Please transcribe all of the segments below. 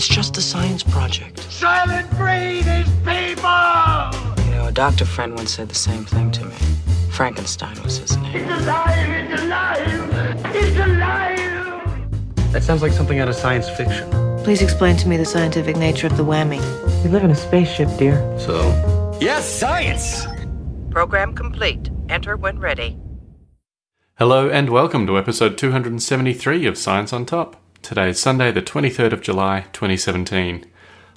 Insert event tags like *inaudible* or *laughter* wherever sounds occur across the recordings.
It's just a science project. Soylent Green is people! You know, a doctor friend once said the same thing to me. Frankenstein was his name. It's alive! It's alive! It's alive! That sounds like something out of science fiction. Please explain to me the scientific nature of the whammy. We live in a spaceship, dear. So, Yes, science! Program complete. Enter when ready. Hello and welcome to episode 273 of Science on Top. Today is Sunday, the 23rd of July, 2017.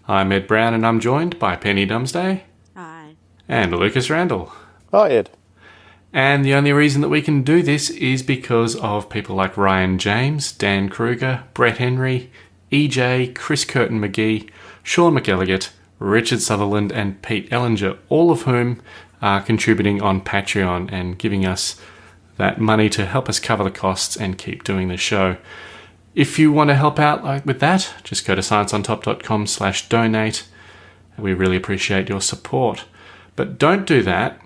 I'm Ed Brown and I'm joined by Penny Dumsday. Hi. And Lucas Randall. Hi, Ed. And the only reason that we can do this is because of people like Ryan James, Dan Kruger, Brett Henry, EJ, Chris Curtin McGee, Sean McElligott, Richard Sutherland, and Pete Ellinger, all of whom are contributing on Patreon and giving us that money to help us cover the costs and keep doing the show. If you want to help out like with that, just go to scienceontop.com slash donate. We really appreciate your support. But don't do that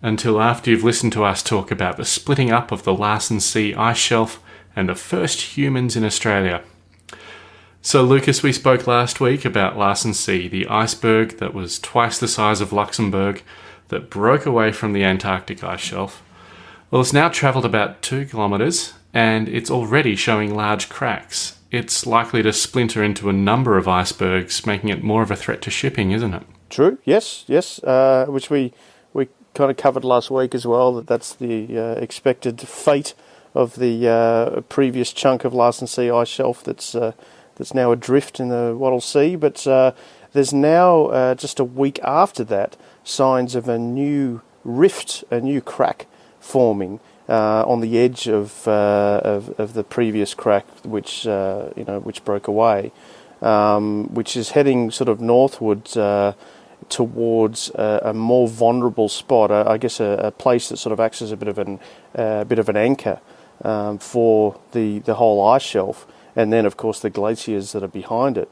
until after you've listened to us talk about the splitting up of the Larsen C ice shelf and the first humans in Australia. So, Lucas, we spoke last week about Larsen C, the iceberg that was twice the size of Luxembourg that broke away from the Antarctic ice shelf. Well, it's now travelled about two kilometres and it's already showing large cracks. It's likely to splinter into a number of icebergs, making it more of a threat to shipping, isn't it? True. Yes. Yes. Uh, which we we kind of covered last week as well. That that's the uh, expected fate of the uh, previous chunk of Larsen C ice shelf that's uh, that's now adrift in the Weddell Sea. But uh, there's now uh, just a week after that signs of a new rift, a new crack forming. Uh, on the edge of, uh, of, of the previous crack, which uh, you know which broke away, um, which is heading sort of northwards towards a, a, more vulnerable spot. I guess a, a, place that sort of acts as a bit of an a bit of an anchor um, for the the whole ice shelf, and then of course the glaciers that are behind it.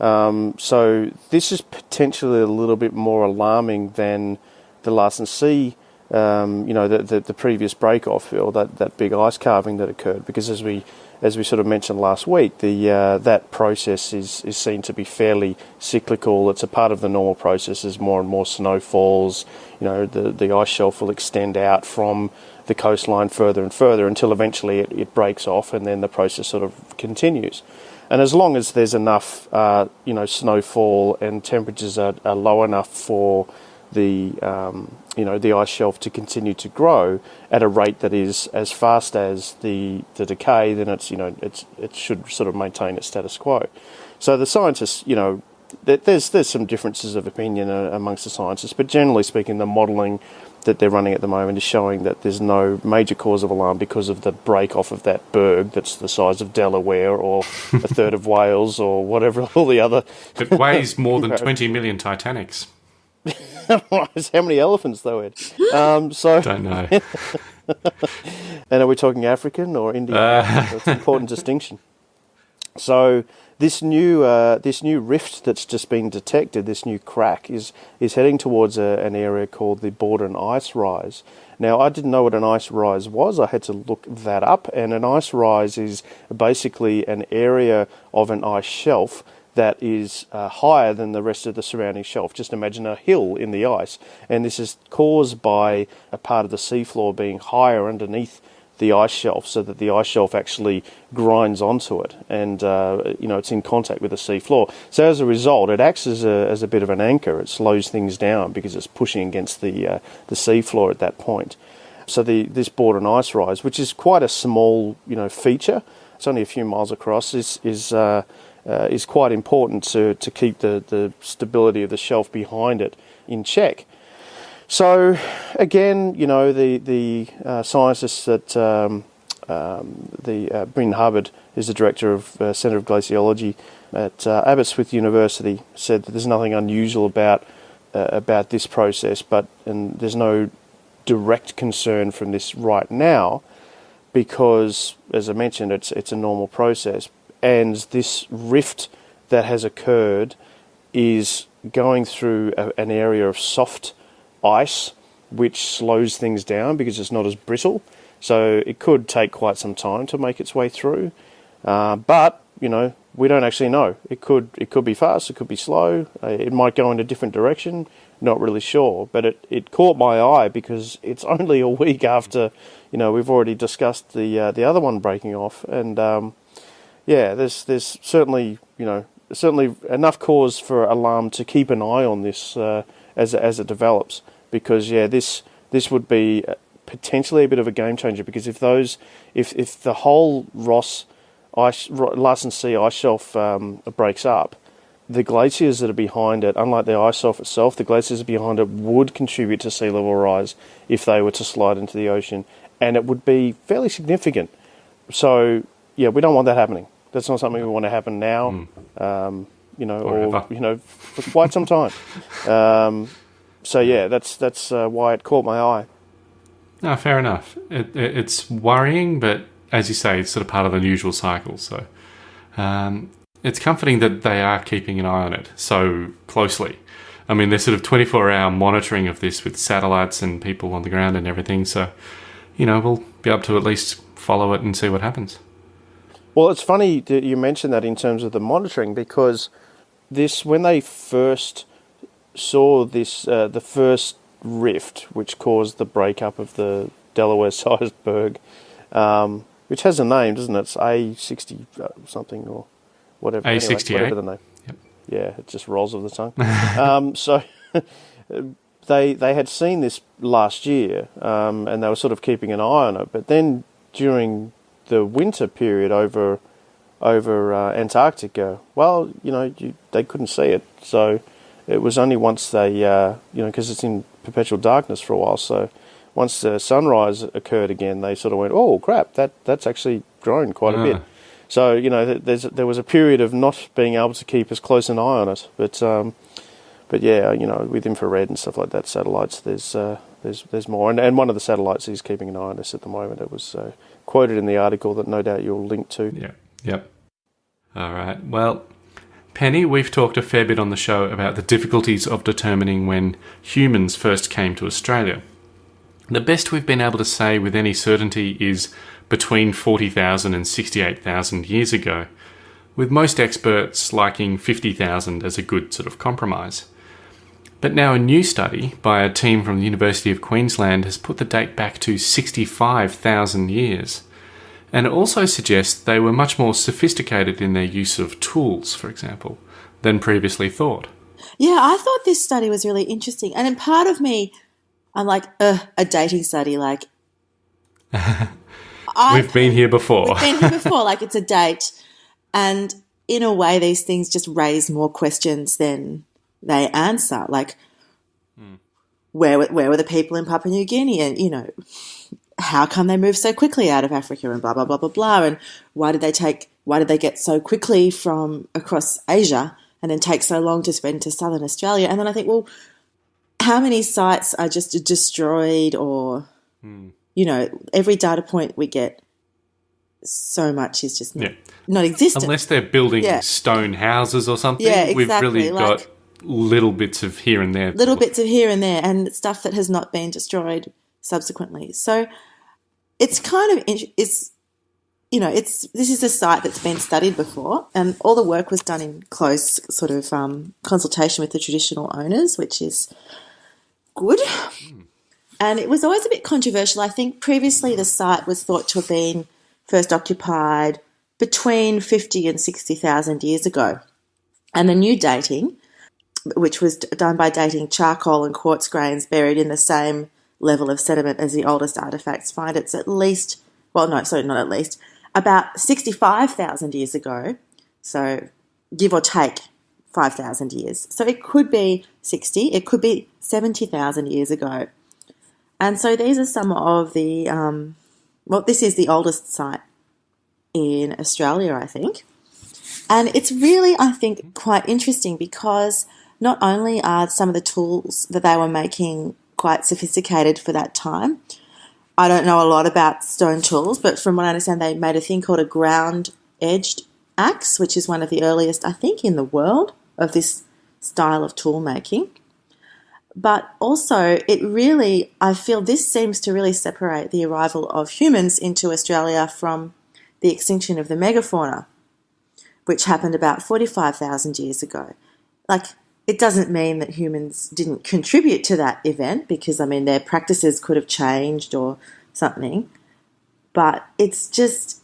Um, so this is potentially a little bit more alarming than the Larsen C um, you know, the, the, the, previous break off or that, that big ice carving that occurred. Because as we as we sort of mentioned last week, the uh, that process is, is seen to be fairly cyclical. It's a part of the normal process as more and more snow falls. You know, the, the ice shelf will extend out from the coastline further and further until eventually it, it breaks off and then the process sort of continues. And as long as there's enough, uh, you know, snowfall and temperatures are, are low enough for the um, you know the ice shelf to continue to grow at a rate that is as fast as the the decay, then it's you know it's it should sort of maintain its status quo. So the scientists, you know, there's there's some differences of opinion uh, amongst the scientists, but generally speaking, the modelling that they're running at the moment is showing that there's no major cause of alarm because of the break off of that berg that's the size of Delaware or a *laughs* third of Wales or whatever *laughs* all the other. It weighs more than *laughs* 20 million Titanics. How many elephants, though, Ed? Um, so *laughs* don't know. *laughs* and are we talking African or Indian? Uh. That's an important distinction. So this new uh, this new rift that's just been detected, this new crack, is is heading towards a, an area called the Bawden Ice Rise. Now, I didn't know what an ice rise was. I had to look that up, and an ice rise is basically an area of an ice shelf that is uh, higher than the rest of the surrounding shelf. Just imagine a hill in the ice, and this is caused by a part of the seafloor being higher underneath the ice shelf, so that the ice shelf actually grinds onto it, and uh, you know it's in contact with the seafloor. So as a result, it acts as a as a bit of an anchor. It slows things down because it's pushing against the uh, the seafloor at that point. So the this Bawden ice rise, which is quite a small you know feature, it's only a few miles across, is is uh, uh, is quite important to, to keep the, the stability of the shelf behind it in check. So, again, you know, the, the uh, scientists at um, um, the uh, Bryn Hubbard is the director of uh, Centre of Glaciology at uh, Aberystwyth University, said that there's nothing unusual about uh, about this process, but and there's no direct concern from this right now because, as I mentioned, it's it's a normal process and this rift that has occurred is going through a, an area of soft ice, which slows things down because it's not as brittle. So it could take quite some time to make its way through. Uh, but you know we don't actually know. It could it could be fast, it could be slow, uh, it might go in a different direction. Not really sure, but it, it caught my eye because it's only a week *laughs* after, you know, we've already discussed the uh, the other one breaking off, and um, yeah, there's there's certainly you know certainly enough cause for alarm to keep an eye on this uh, as as it develops because yeah this this would be potentially a bit of a game changer because if those if if the whole Ross ice Larsen C ice shelf um, breaks up, the glaciers that are behind it, unlike the ice shelf itself, the glaciers behind it would contribute to sea level rise if they were to slide into the ocean, and it would be fairly significant. So yeah, we don't want that happening. That's not something we want to happen now. Mm. Um, you know, or, or you know, for quite some time. *laughs* Um, so yeah, that's that's uh, why it caught my eye. No, fair enough. It, it, it's worrying, but as you say, it's sort of part of the usual cycle. So um, it's comforting that they are keeping an eye on it so closely. I mean, there's sort of 24 hour monitoring of this with satellites and people on the ground and everything. So, you know, we'll be able to at least follow it and see what happens. Well, it's funny that you mentioned that in terms of the monitoring because this, when they first saw this, uh, the first rift, which caused the breakup of the Delaware *laughs* sized berg, um, which has a name, doesn't it? It's A60 uh, something or whatever. A68. Anyway, whatever the name. Yep. Yeah, it just rolls off the tongue. *laughs* um, so *laughs* they they had seen this last year, um, and they were sort of keeping an eye on it. But then during the winter period over over uh, Antarctica, well, you know, you, they couldn't see it. So it was only once they, uh, you know, because it's in perpetual darkness for a while. So once the sunrise occurred again, they sort of went, "Oh crap, that that's actually grown quite a bit." Ah. So you know, there was a period of not being able to keep as close an eye on it, but um, but yeah, you know, with infrared and stuff like that, satellites, there's uh, there's there's more, and, and one of the satellites is keeping an eye on this at the moment. It was uh, quoted in the article that no doubt you'll link to. Yeah. Yep. All right. Well, Penny, we've talked a fair bit on the show about the difficulties of determining when humans first came to Australia. The best we've been able to say with any certainty is between 40,000 and 68,000 years ago, with most experts liking 50,000 as a good sort of compromise. But now a new study by a team from the University of Queensland has put the date back to 65,000 years. And it also suggests they were much more sophisticated in their use of tools, for example, than previously thought. Yeah, I thought this study was really interesting. And in part of me, I'm like, a dating study, like. *laughs* we've been here before. we've been here before. Like, it's a *laughs* date. And in a way, these things just raise more questions than they answer. Like, hmm. where, where were the people in Papua New Guinea? And, you know, how come they moved so quickly out of Africa and blah blah blah blah blah and why did they take why did they get so quickly from across Asia and then take so long to spend to southern Australia and then I think well how many sites are just destroyed or hmm. you know every data point we get so much is just not, yeah. not existent unless they're building yeah. stone houses or something yeah, exactly. we've really like, got little bits of here and there little bits of here and there and stuff that has not been destroyed subsequently so it's kind of it's you know it's this is a site that's been studied before, and all the work was done in close sort of um, consultation with the traditional owners, which is good. Mm. And it was always a bit controversial. I think previously the site was thought to have been first occupied between 50 and 60,000 years ago. And the new dating, which was done by dating charcoal and quartz grains buried in the same level of sediment as the oldest artifacts find. It's at least, well, no, sorry, not at least, about 65,000 years ago. So give or take 5,000 years. So it could be 60, it could be 70,000 years ago. And so these are some of the, um, well, this is the oldest site in Australia, I think. And it's really, I think, quite interesting because not only are some of the tools that they were making quite sophisticated for that time. I don't know a lot about stone tools, but from what I understand, they made a thing called a ground edged axe, which is one of the earliest, I think, in the world of this style of tool making. But also, it really, I feel this seems to really separate the arrival of humans into Australia from the extinction of the megafauna. which happened about 45,000 years ago. Like, it doesn't mean that humans didn't contribute to that event because, I mean, their practices could have changed or something. But it's just,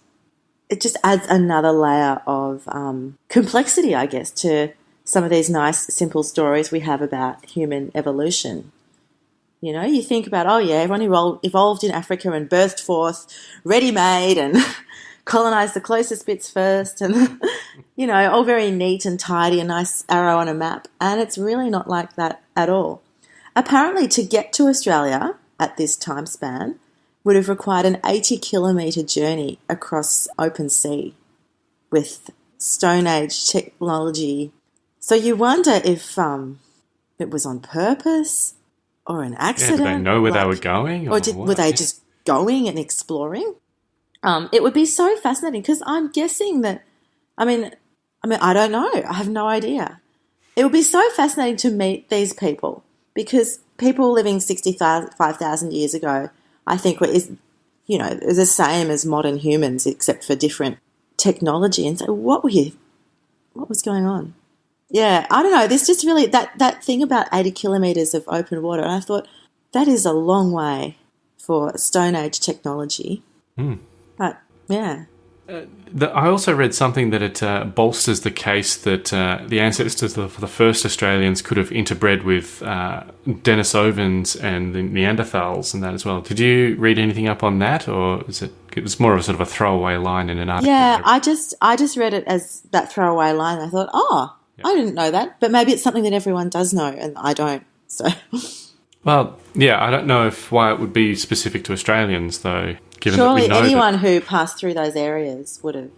it just adds another layer of um, complexity, I guess, to some of these nice, simple stories we have about human evolution. You know, you think about, oh yeah, everyone evolved in Africa and burst forth ready made and *laughs* colonized the closest bits first and, *laughs* you know, all very neat and tidy, a nice arrow on a map. And it's really not like that at all. Apparently, to get to Australia at this time span would have required an 80 kilometre journey across open sea with Stone Age technology. So you wonder if um, it was on purpose or an Yeah, accident. did they know where they were going? or did, were they just going and exploring? Um, it would be so fascinating because I'm guessing that. I mean, I mean, I don't know. I have no idea. It would be so fascinating to meet these people because people living sixty-five thousand years ago, I think, were is you know the same as modern humans except for different technology. And so, what were you? What was going on? Yeah, I don't know. There's just really that that thing about eighty kilometers of open water, and I thought that is a long way for Stone Age technology. But yeah, The, I also read something that it uh, bolsters the case that uh, the ancestors of the first Australians could have interbred with uh, Denisovans and the Neanderthals and that as well. Did you read anything up on that, or is it? It was more of a sort of a throwaway line in an article. yeah. I just I just read it as that throwaway line. I thought, oh, I didn't know that, but maybe it's something that everyone does know, and I don't. So *laughs* well, yeah, I don't know if why it would be specific to Australians though. Given surely know that- anyone who passed through those areas would have.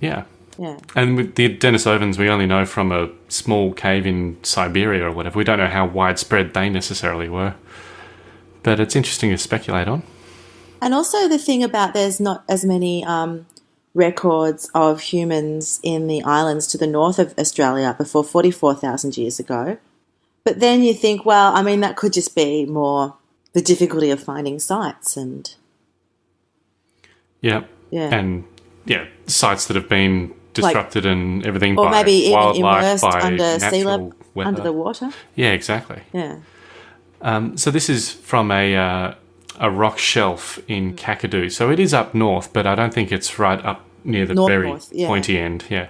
yeah. Yeah. And with the Denisovans, we only know from a small cave in Siberia or whatever. We don't know how widespread they necessarily were. But it's interesting to speculate on. And also the thing about there's not as many um, records of humans in the islands to the north of Australia before 44,000 years ago. But then you think, well, I mean, that could just be more the difficulty of finding sites and Yeah. Yeah. And yeah, sites that have been disrupted and everything or by maybe even wildlife, immersed by under sea level, under the water. Yeah, exactly. Yeah. Um, so this is from a uh, a rock shelf in Kakadu. So it is up north, but I don't think it's right up near the North very north, yeah. pointy end. Yeah.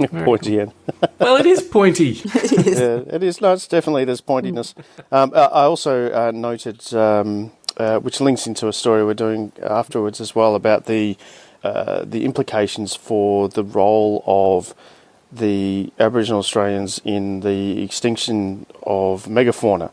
*laughs* Pointy end. *laughs* Well, it is pointy. *laughs* yeah, it is. No, it's definitely there's pointiness. Um, uh, I also uh, noted, um, uh, which links into a story we're doing afterwards as well about the uh, the implications for the role of the Aboriginal Australians in the extinction of megafauna.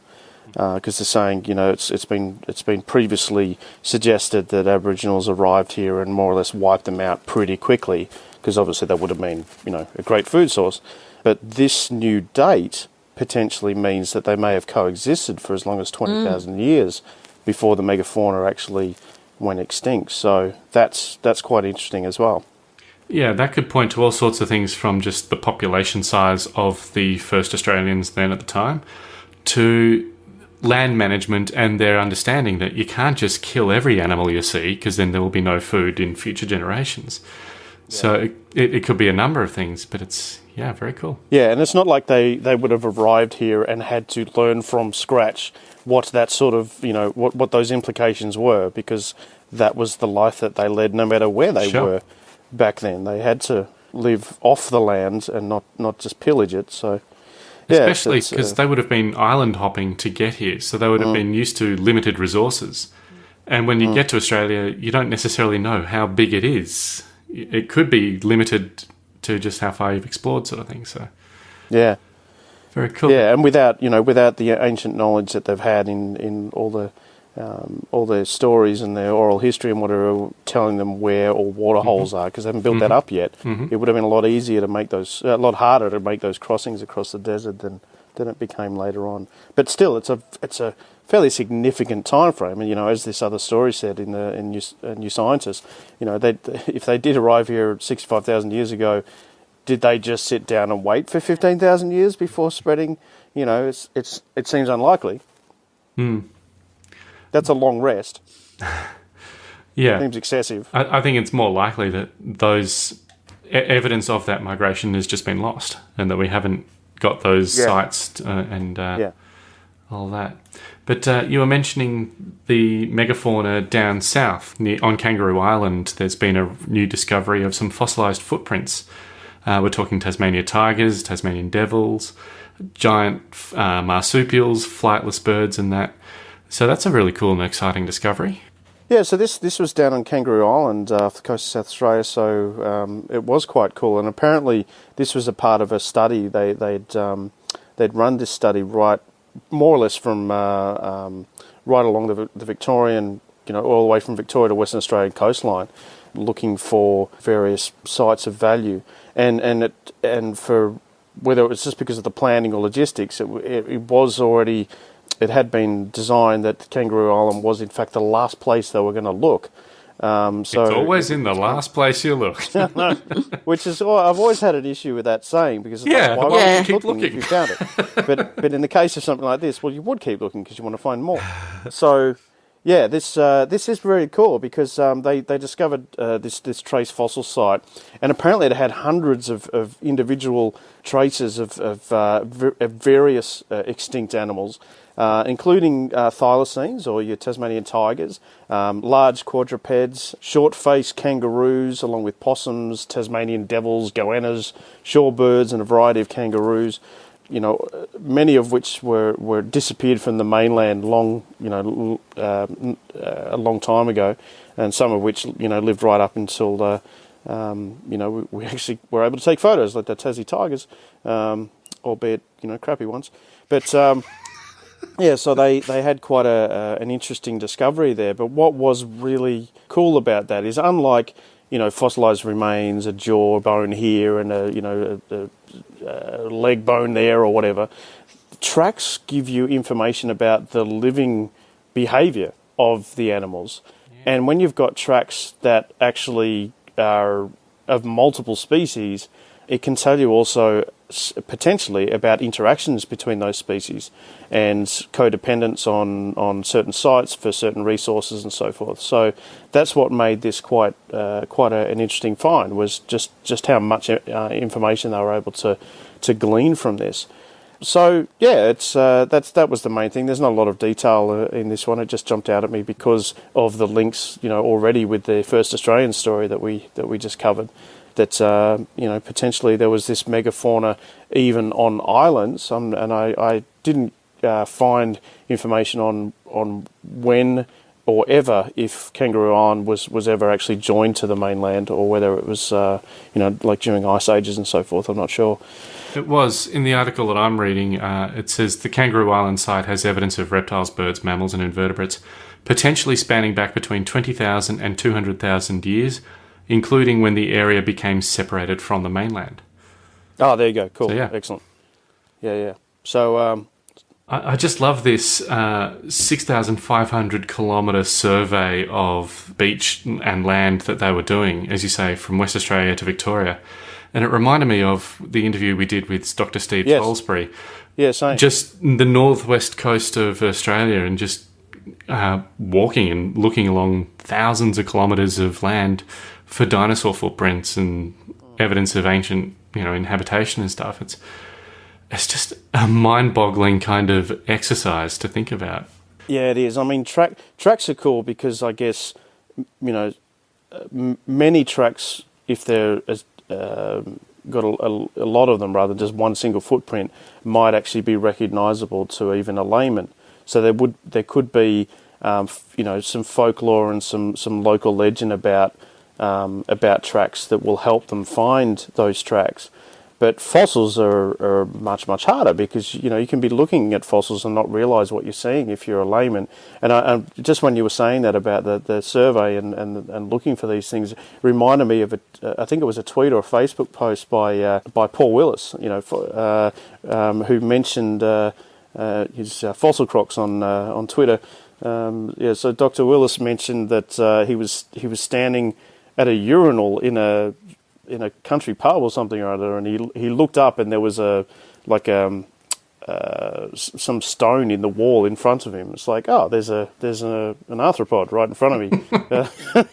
Because they're saying, you know, it's it's been it's been previously suggested that Aboriginals arrived here and more or less wiped them out pretty quickly, because obviously that would have been, you know, a great food source. But this new date potentially means that they may have coexisted for as long as 20,000 years before the megafauna actually went extinct. So that's that's quite interesting as well. Yeah, that could point to all sorts of things from just the population size of the first Australians then at the time to land management and their understanding that you can't just kill every animal you see because then there will be no food in future generations. So it, it, it could be a number of things, but it's, yeah, very cool. Yeah, and it's not like they, they would have arrived here and had to learn from scratch what that sort of, you know, what, what those implications were because that was the life that they led no matter where they Sure. were back then. They had to live off the land and not, not just pillage it. So, yeah, Especially because uh, they would have been island hopping to get here, so they would have been used to limited resources. And when you get to Australia, you don't necessarily know how big it is. It could be limited to just how far you've explored, sort of thing. So yeah. Very cool. Yeah, and without you know, without the ancient knowledge that they've had in in all the um, all their stories and their oral history and whatever, telling them where all water holes are because they haven't built that up yet. It would have been a lot easier to make those, a lot harder to make those crossings across the desert than than it became later on. But still, it's a it's a fairly significant time frame. And you know, as this other story said in the in New, uh, New Scientist, you know, they *laughs* if they did arrive here sixty five thousand years ago did they just sit down and wait for 15,000 years before spreading? You know, it's, it's, it seems unlikely. That's a long rest. *laughs* yeah. Seems excessive. I, I think it's more likely that those e- evidence of that migration has just been lost, and that we haven't got those Yeah. sites uh, and uh, Yeah. all that. But uh, you were mentioning the megafauna down south near, on Kangaroo Island. There's been a new discovery of some fossilized footprints. Uh, we're talking Tasmania tigers, Tasmanian devils, giant uh, marsupials, flightless birds, and that. So that's a really cool and exciting discovery. Yeah, so this this was down on Kangaroo Island uh, off the coast of South Australia, so um, it was quite cool. And apparently, this was a part of a study. They they'd um, they'd run this study right more or less from uh, um, right along the, the Victorian, you know, all the way from Victoria to Western Australian coastline, looking for various sites of value, and and it and for whether it was just because of the planning or logistics, it, it, it was already it had been designed that Kangaroo Island was in fact the last place they were going to look. Um, so it's always in the *laughs* last place you look. *laughs* which is oh, I've always had an issue with that saying because it's Yeah, like, why why would would you you keep keep looking, if looking? you found it? *laughs* but but in the case of something like this, well, you would keep looking because you want to find more. *sighs* So yeah, this uh, this is very cool because um, they they discovered uh, this this trace fossil site, and apparently it had hundreds of, of individual traces of of, uh, of various uh, extinct animals. Uh, including uh, thylacines, or your Tasmanian tigers, um, large quadrupeds, short-faced kangaroos, along with possums, Tasmanian devils, goannas, shorebirds, and a variety of kangaroos. You know, many of which were, were disappeared from the mainland long, you know, uh, uh, a long time ago, and some of which you know lived right up until uh, um, you know we, we actually were able to take photos like the Tassie tigers, um, albeit you know crappy ones, but. Um, yeah, so they, they had quite a, an interesting discovery there. But what was really cool about that is, unlike you know fossilized remains, a jaw bone here and a you know a, a leg bone there or whatever, tracks give you information about the living behavior of the animals. And when you've got tracks that actually are of multiple species, it can tell you also potentially about interactions between those species and codependence on, on certain sites for certain resources and so forth. So that's what made this quite uh, quite a, an interesting find was just, just how much uh, information they were able to, to glean from this. So yeah, it's uh, that's that was the main thing. There's not a lot of detail uh, in this one. It just jumped out at me because of the links, you know, already with the first Australian story that we that we just covered. That uh, you know potentially there was this megafauna even on islands, um, and I, I didn't uh, find information on on when or ever if Kangaroo Island was, was ever actually joined to the mainland or whether it was uh, you know like during ice ages and so forth. I'm not sure. It was in the article that I'm reading. Uh, it says the Kangaroo Island site has evidence of reptiles, birds, mammals, and invertebrates, potentially spanning back between 20,000 and 200,000 years, including when the area became separated from the mainland. Oh, there you go. Cool. So, yeah. Excellent. Yeah, yeah. So, um, I, I just love this uh, 6,500 kilometre survey of beach and land that they were doing, as you say, from West Australia to Victoria. And it reminded me of the interview we did with Dr. Steve Yes. Salisbury. yeah, same. just the northwest coast of Australia and just uh, walking and looking along thousands of kilometres of land for dinosaur footprints and evidence of ancient, you know, inhabitation and stuff. It's it's just a mind-boggling kind of exercise to think about. Yeah, it is. I mean, track tracks are cool because I guess you know uh, many tracks, if they're um got a, a, a lot of them rather than just one single footprint, might actually be recognisable to even a layman. So there would there could be um, you know some folklore and some some local legend about um, about tracks that will help them find those tracks. But fossils are, are much much harder because you know you can be looking at fossils and not realise what you're seeing if you're a layman. And, I, and just when you were saying that about the, the survey and, and and looking for these things, reminded me of a I think it was a tweet or a Facebook post by uh, by Paul Willis, you know, uh, um, who mentioned uh, uh, his uh, fossil crocs on uh, on Twitter. Um, yeah, so Dr. Willis mentioned that uh, he was he was standing at a urinal in a in a country pub or something or other, and he he looked up and there was a like um uh, some stone in the wall in front of him. It's like, oh, there's a there's a, an arthropod right in front of me.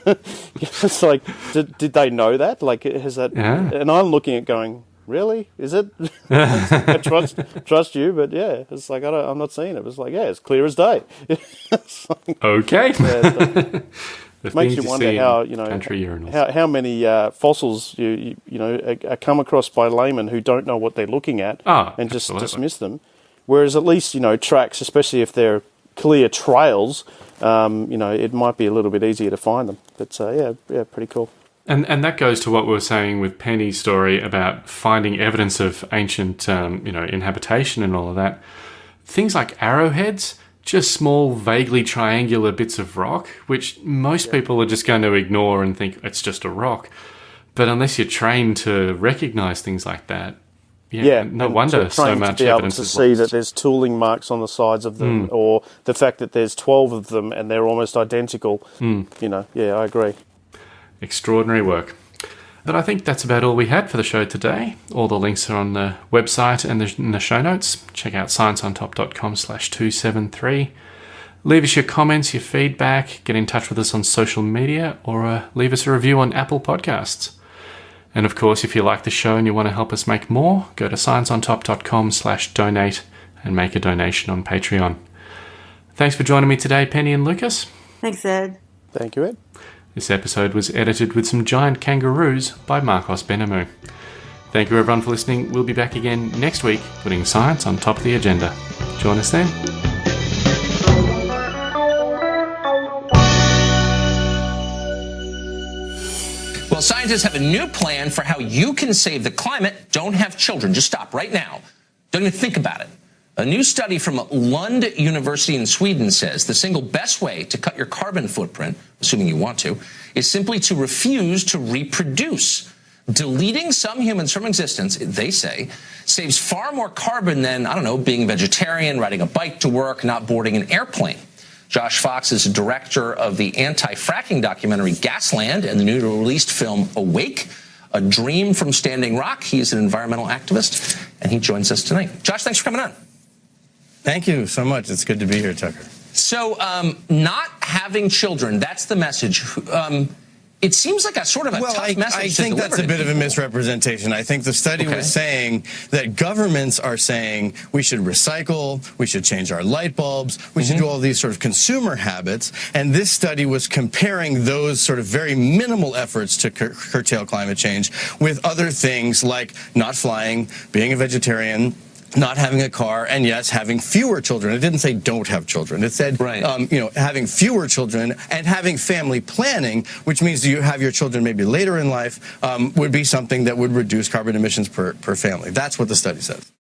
*laughs* *laughs* It's like, did, did they know that? Like, has that? Yeah. And I'm looking at going, really? Is it? *laughs* I trust trust you, but yeah, it's like I don't, I'm not seeing it. It's like, yeah, it's clear as day. Like- Okay. Yeah, The makes things you wonder how you know how how many uh, fossils you, you you know are, are come across by laymen who don't know what they're looking at Ah, and just absolutely. dismiss them. Whereas at least you know tracks, especially if they're clear trails, um, you know it might be a little bit easier to find them. But uh, yeah, yeah, pretty cool. And and that goes to what we were saying with Penny's story about finding evidence of ancient, um, you know, inhabitation and all of that. Things like arrowheads, just small, vaguely triangular bits of rock, which most people are just going to ignore and think it's just a rock. But unless you're trained to recognize things like that, yeah, Yeah, no wonder so much to be able to see lost. that there's tooling marks on the sides of them, hmm. or the fact that there's twelve of them and they're almost identical. Hmm. You know, yeah, I agree. Extraordinary work. But I think that's about all we had for the show today. All the links are on the website and the, in the show notes. Check out scienceontop.com slash 273. Leave us your comments, your feedback, get in touch with us on social media, or uh, leave us a review on Apple Podcasts. And of course, if you like the show and you want to help us make more, go to scienceontop.com slash donate and make a donation on Patreon. Thanks for joining me today, Penny and Lucas. Thanks, Ed. Thank you, Ed. This episode was edited with some giant kangaroos by Marcos Benamu. Thank you everyone for listening. We'll be back again next week, putting science on top of the agenda. Join us then. Well, scientists have a new plan for how you can save the climate. Don't have children. Just stop right now. Don't even think about it. A new study from Lund University in Sweden says the single best way to cut your carbon footprint, assuming you want to, is simply to refuse to reproduce. Deleting some humans from existence, they say, saves far more carbon than, I don't know, being a vegetarian, riding a bike to work, not boarding an airplane. Josh Fox is a director of the anti-fracking documentary Gasland and the newly released film Awake, A Dream from Standing Rock. He is an environmental activist, and he joins us tonight. Josh, thanks for coming on. Thank you so much. It's good to be here, Tucker. So, um, not having children, that's the message. Um, it seems like a sort of a Well, tough I, message I think that's a bit of a misrepresentation. I think the study Okay. was saying that governments are saying we should recycle, we should change our light bulbs, we Mm-hmm. should do all these sort of consumer habits. And this study was comparing those sort of very minimal efforts to cur- curtail climate change with other things like not flying, being a vegetarian. Not having a car, and yes, having fewer children. It didn't say don't have children. It said, Right. um, you know, having fewer children and having family planning, which means you have your children maybe later in life, um, would be something that would reduce carbon emissions per, per family. That's what the study says.